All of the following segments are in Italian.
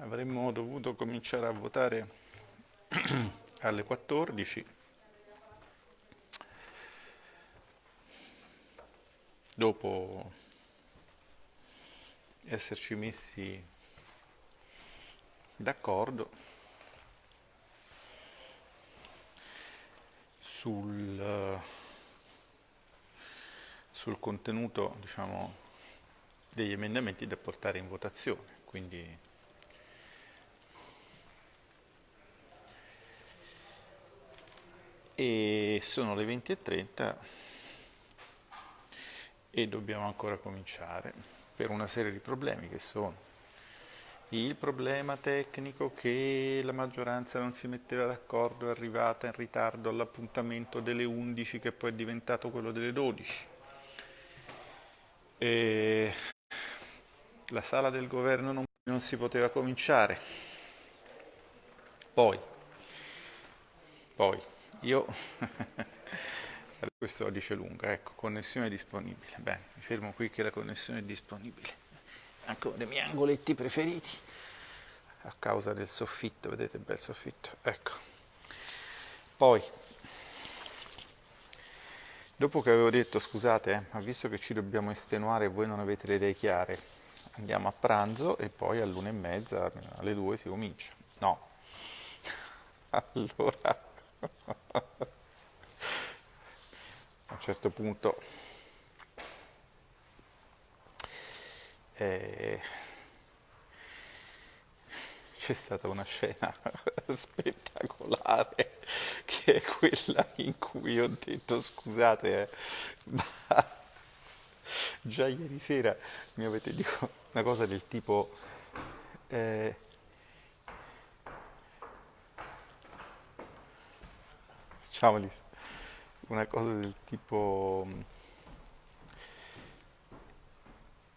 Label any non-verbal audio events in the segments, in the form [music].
avremmo dovuto cominciare a votare [clears throat] alle 14 dopo esserci messi d'accordo sul, sul contenuto diciamo, degli emendamenti da portare in votazione. Quindi e sono le 20.30 e dobbiamo ancora cominciare per una serie di problemi che sono. Il problema tecnico che la maggioranza non si metteva d'accordo è arrivata in ritardo all'appuntamento delle 11 che poi è diventato quello delle 12 e la sala del governo non, non si poteva cominciare. Poi poi io [laughs] questo dice lunga, ecco, connessione disponibile. Bene, mi fermo qui che la connessione è disponibile. Anche uno dei miei angoletti preferiti, a causa del soffitto, vedete bel soffitto, ecco. Poi, dopo che avevo detto, scusate, eh, ma visto che ci dobbiamo estenuare voi non avete le idee chiare, andiamo a pranzo e poi all'una e mezza, alle due si comincia. No. [laughs] Allora a un certo punto eh, c'è stata una scena [laughs] spettacolare che è quella in cui ho detto scusate eh, ma già ieri sera mi avete detto [laughs] una cosa del tipo eh, Ciao Alice. Una cosa del tipo...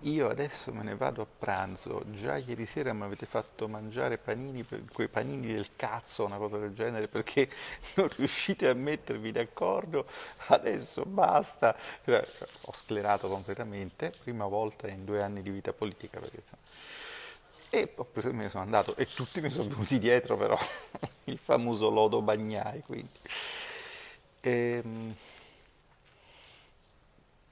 Io adesso me ne vado a pranzo, già ieri sera mi avete fatto mangiare panini, quei panini del cazzo, una cosa del genere, perché [laughs] non riuscite a mettervi d'accordo, adesso basta. Ho sclerato completamente, prima volta in due anni di vita politica, perché insomma... E preso, me ne sono andato. E tutti mi sono venuti dietro però, [laughs] il famoso lodo bagnai, quindi... Ehm,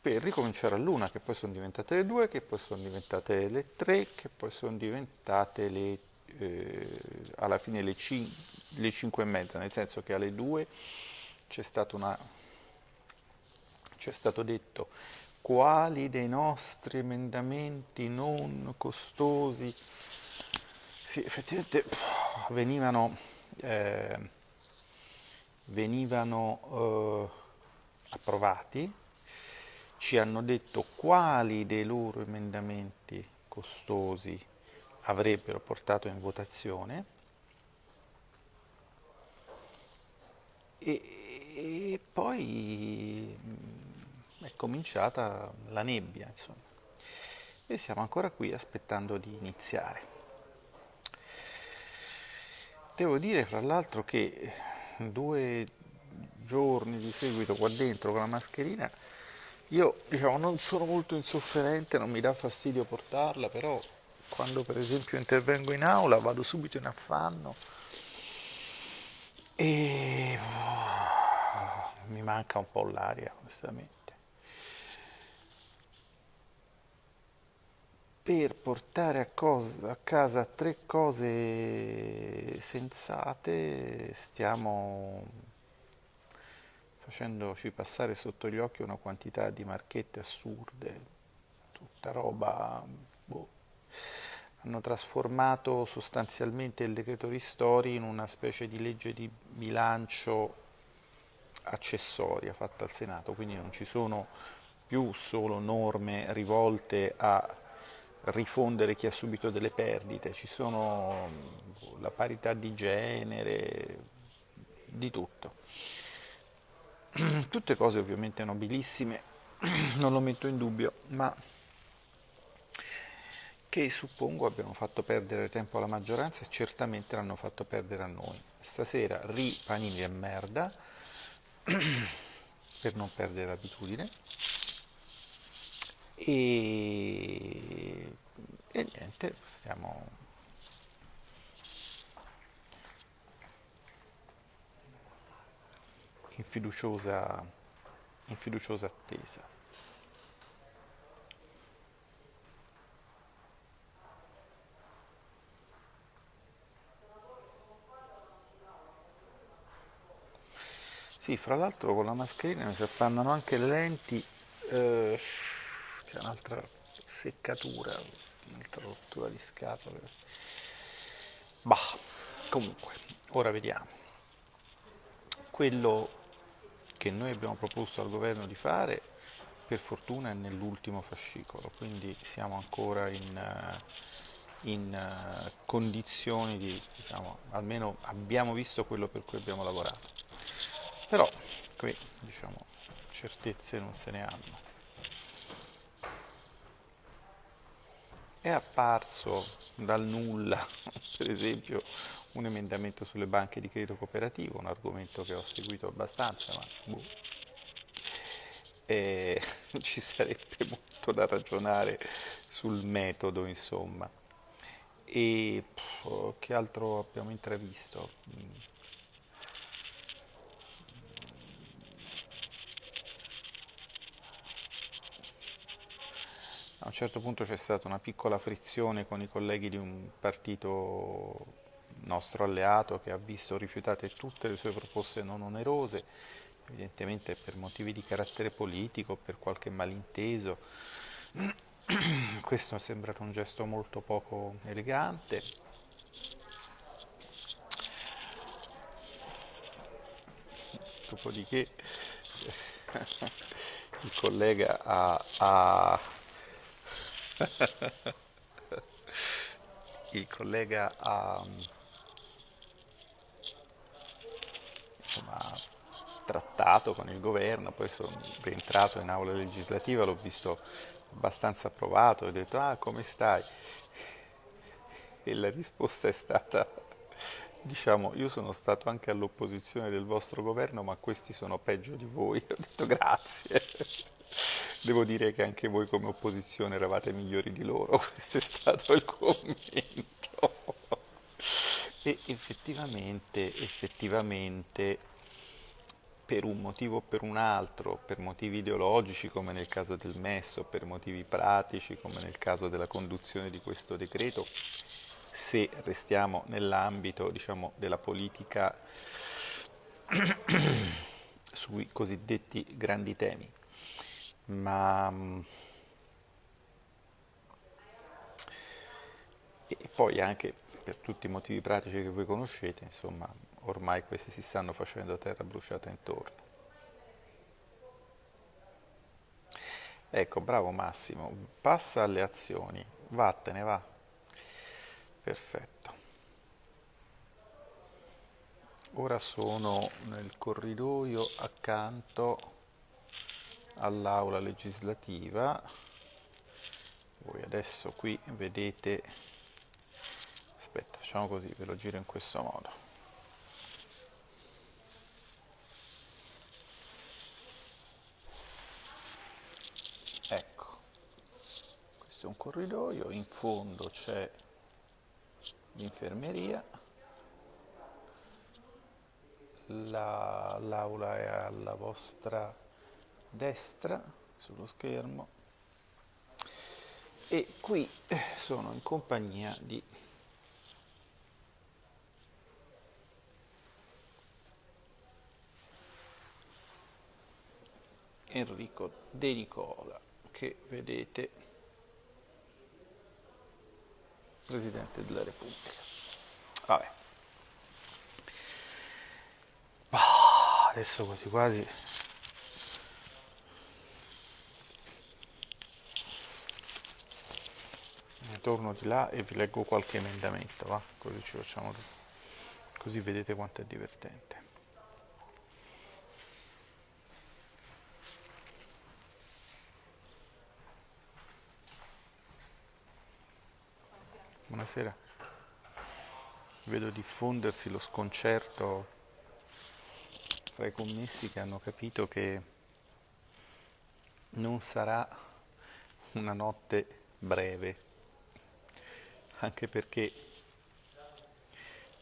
per ricominciare all'una, che poi sono diventate le due, che poi sono diventate le tre, che poi sono diventate le, eh, alla fine le, cin le cinque e mezza, nel senso che alle due c'è stato, stato detto quali dei nostri emendamenti non costosi? Sì, effettivamente venivano eh, venivano eh, approvati, ci hanno detto quali dei loro emendamenti costosi avrebbero portato in votazione e, e poi mm, è cominciata la nebbia, insomma. E siamo ancora qui aspettando di iniziare. Devo dire, fra l'altro, che due giorni di seguito qua dentro con la mascherina, io diciamo non sono molto insofferente, non mi dà fastidio portarla, però quando per esempio intervengo in aula vado subito in affanno e mi manca un po' l'aria, onestamente. Per portare a, cosa, a, casa tre cose sensate stiamo facendoci passare sotto gli occhi una quantità di marchette assurde, tutta roba... Boh. Hanno trasformato sostanzialmente il decreto ristori in una specie di legge di bilancio accessoria fatta al Senato, quindi non ci sono più solo norme rivolte a rifondere chi ha subito delle perdite, ci sono la parità di genere, di tutto. [clears throat] Tutte cose ovviamente nobilissime, [clears throat] non lo metto in dubbio, ma che suppongo abbiano fatto perdere tempo alla maggioranza e certamente l'hanno fatto perdere a noi. Stasera ri panini e merda [clears throat] per non perdere l'abitudine e, e niente, possiamo in fiduciosa, in fiduciosa attesa. Sì, fra l'altro con la mascherina mi si appannano anche le lenti eh, c'è un'altra seccatura, un'altra rottura di scatole. Bah, comunque, ora vediamo. Quello che noi abbiamo proposto al governo di fare, per fortuna è nell'ultimo fascicolo, quindi siamo ancora in, eh, in eh, condizioni di, diciamo, almeno abbiamo visto quello per cui abbiamo lavorato. Però qui diciamo certezze non se ne hanno. È apparso dal nulla, [laughs] per esempio, un emendamento sulle banche di credito cooperativo, un argomento che ho seguito abbastanza, ma boh. e [laughs] ci sarebbe molto da ragionare sul metodo, insomma. E pff, che altro abbiamo intravisto? Certo punto c'è stata una piccola frizione con i colleghi di un partito nostro alleato che ha visto rifiutate tutte le sue proposte non onerose, evidentemente per motivi di carattere politico, per qualche malinteso. [clears throat] Questo sembra un gesto molto poco elegante. Dopodiché [laughs] il collega ha, ha il collega ha insomma, trattato con il governo, poi sono rientrato in aula legislativa, l'ho visto abbastanza approvato, ho detto ah come stai? E la risposta è stata diciamo io sono stato anche all'opposizione del vostro governo ma questi sono peggio di voi, ho detto grazie. Devo dire che anche voi come opposizione eravate migliori di loro, [laughs] questo è stato il commento. E effettivamente, effettivamente, per un motivo o per un altro, per motivi ideologici come nel caso del MES o per motivi pratici come nel caso della conduzione di questo decreto, se restiamo nell'ambito diciamo, della politica [coughs] sui cosiddetti grandi temi, ma mm, e poi anche per tutti i motivi pratici che voi conoscete, insomma, ormai questi si stanno facendo a terra bruciata intorno. Ecco, bravo Massimo, passa alle azioni, vattene, va. Perfetto. Ora sono nel corridoio accanto all'aula legislativa. Voi adesso qui vedete aspetta facciamo così ve lo giro in questo modo. Ecco questo è un corridoio in fondo c'è l'infermeria. L'aula è alla vostra destra sullo schermo e qui sono in compagnia di Enrico De Nicola che vedete Presidente della Repubblica. Vabbè. Adesso quasi quasi torno di là e vi leggo qualche emendamento, va? Così ci facciamo così vedete quanto è divertente. Buonasera. Vedo diffondersi lo sconcerto fra i commessi che hanno capito che non sarà una notte breve anche perché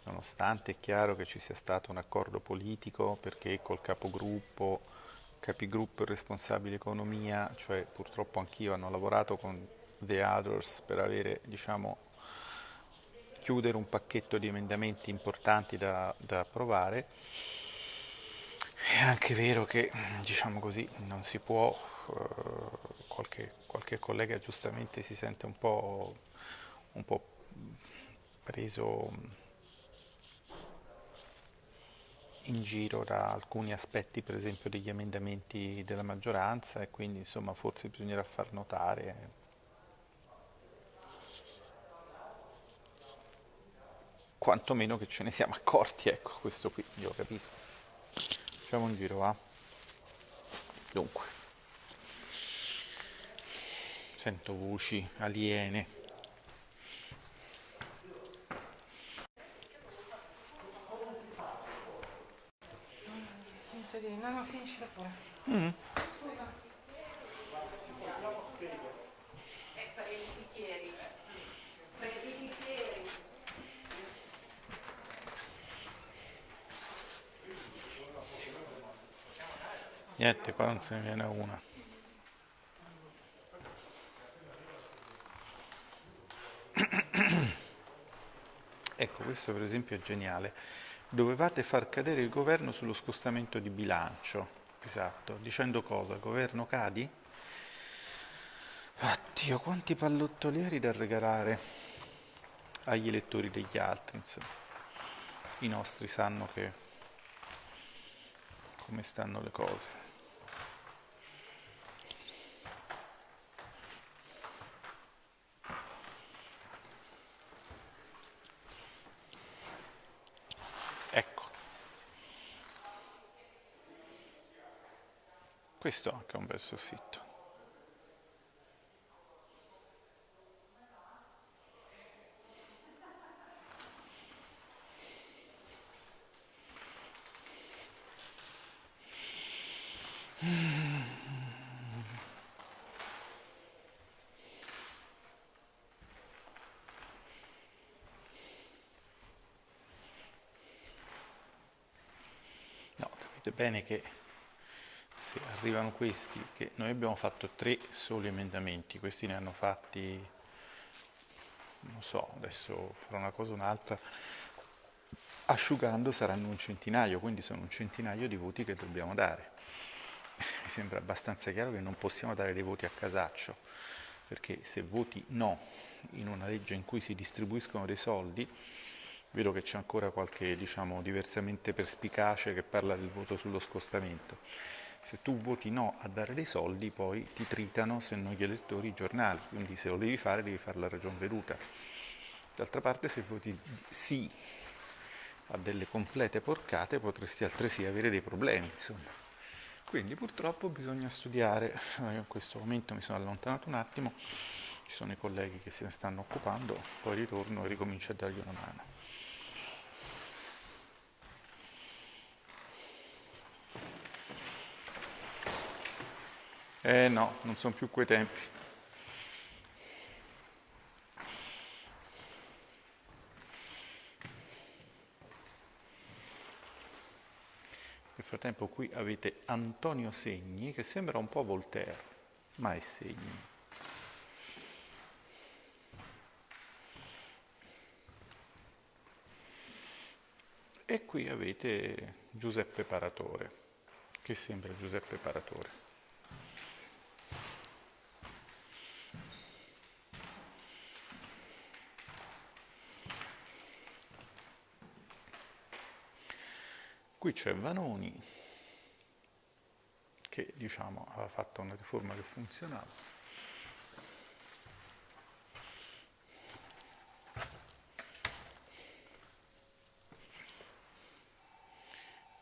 nonostante è chiaro che ci sia stato un accordo politico perché col capogruppo, capigruppo e responsabile economia, cioè purtroppo anch'io hanno lavorato con The Others per avere, diciamo, chiudere un pacchetto di emendamenti importanti da, da approvare. È anche vero che, diciamo così, non si può, eh, qualche, qualche, collega giustamente si sente un po', un po preso in giro da alcuni aspetti, per esempio, degli emendamenti della maggioranza e quindi insomma forse bisognerà far notare quantomeno che ce ne siamo accorti, ecco, questo qui, io ho capito. Facciamo un giro, va? Dunque, sento voci aliene. No, no, finiscila pure. Mm. Niente, qua non se ne viene una. [coughs] Ecco, questo per esempio è geniale. Dovevate far cadere il governo sullo scostamento di bilancio. Esatto, dicendo cosa? Governo cadi? Oddio, quanti pallottolieri da regalare agli elettori degli altri, insomma. I nostri sanno che come stanno le cose. Questo anche è un bel soffitto. No, capite bene che arrivano questi, che noi abbiamo fatto tre soli emendamenti, questi ne hanno fatti, non so, adesso farò una cosa o un'altra, asciugando saranno un centinaio, quindi sono un centinaio di voti che dobbiamo dare. Mi sembra abbastanza chiaro che non possiamo dare dei voti a casaccio, perché se voti no in una legge in cui si distribuiscono dei soldi, vedo che c'è ancora qualche, diciamo, diversamente perspicace che parla del voto sullo scostamento se tu voti no a dare dei soldi poi ti tritano se non gli elettori i giornali, quindi se lo devi fare devi fare la ragion veduta. D'altra parte se voti sì a delle complete porcate potresti altresì avere dei problemi, insomma. Quindi purtroppo bisogna studiare, io in questo momento mi sono allontanato un attimo, ci sono i colleghi che se ne stanno occupando, poi ritorno e ricomincio a dargli una mano. Eh no, non sono più quei tempi. Nel frattempo qui avete Antonio Segni che sembra un po' Voltaire, ma è Segni. E qui avete Giuseppe Paratore, che sembra Giuseppe Paratore. Qui c'è Vanoni, che diciamo aveva fatto una riforma che funzionava.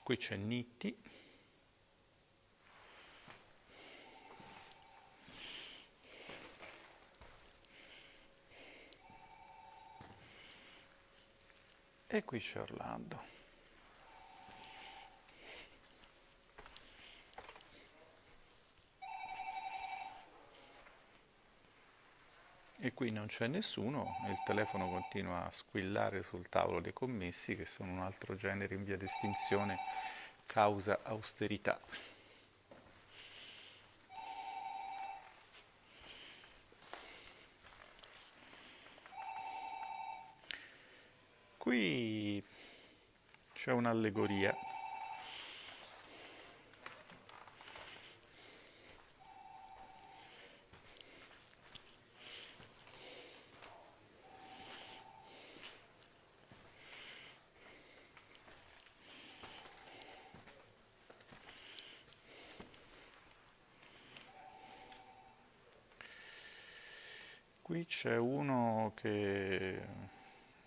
Qui c'è Nitti. E qui c'è Orlando. Qui non c'è nessuno e il telefono continua a squillare sul tavolo dei commessi che sono un altro genere in via di estinzione causa austerità. Qui c'è un'allegoria Qui c'è uno che,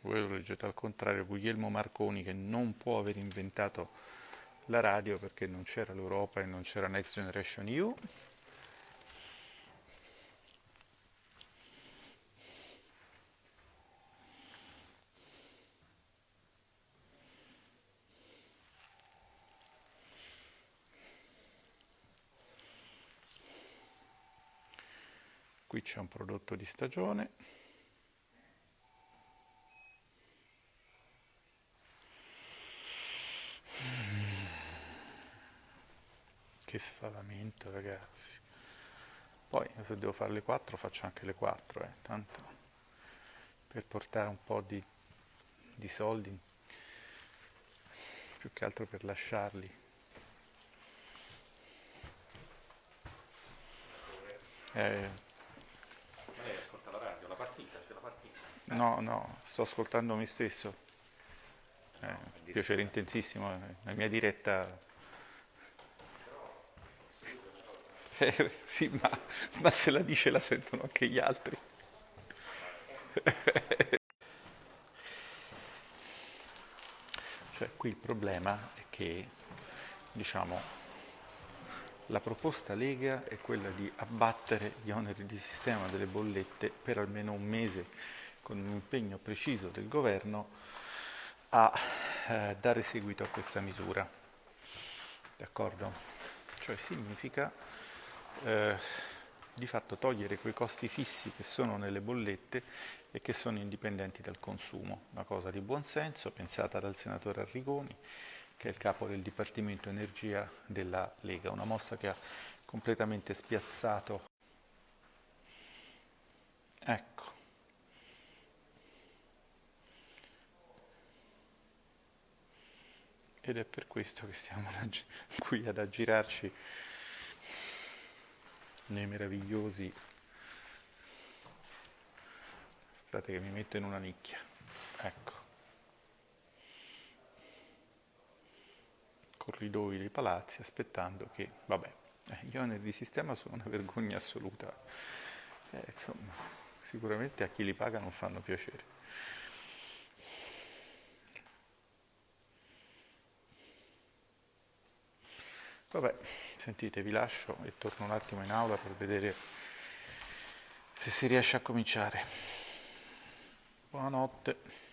voi lo leggete al contrario, Guglielmo Marconi, che non può aver inventato la radio perché non c'era l'Europa e non c'era Next Generation EU. qui c'è un prodotto di stagione. Che sfavamento ragazzi. Poi se devo fare le 4 faccio anche le 4 eh, tanto per portare un po' di, di soldi più che altro per lasciarli. Eh, No, no, sto ascoltando me stesso. Eh, piacere intensissimo, eh, la mia diretta... Eh, sì, ma, ma se la dice la sentono anche gli altri. cioè, qui il problema è che, diciamo, la proposta Lega è quella di abbattere gli oneri di sistema delle bollette per almeno un mese con un impegno preciso del governo a eh, dare seguito a questa misura. D'accordo? Cioè significa eh, di fatto togliere quei costi fissi che sono nelle bollette e che sono indipendenti dal consumo, una cosa di buon senso pensata dal senatore Arrigoni che è il capo del Dipartimento Energia della Lega, una mossa che ha completamente spiazzato. Ecco. Ed è per questo che siamo qui ad aggirarci nei meravigliosi aspettate che mi metto in una nicchia ecco. Corridoi dei palazzi aspettando che vabbè eh, gli oneri di sistema sono una vergogna assoluta. Eh, insomma sicuramente a chi li paga non fanno piacere Vabbè, sentite, vi lascio e torno un attimo in aula per vedere se si riesce a cominciare. Buonanotte.